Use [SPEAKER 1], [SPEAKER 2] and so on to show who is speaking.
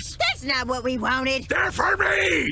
[SPEAKER 1] yours!
[SPEAKER 2] That's not what we wanted.
[SPEAKER 1] They're for me!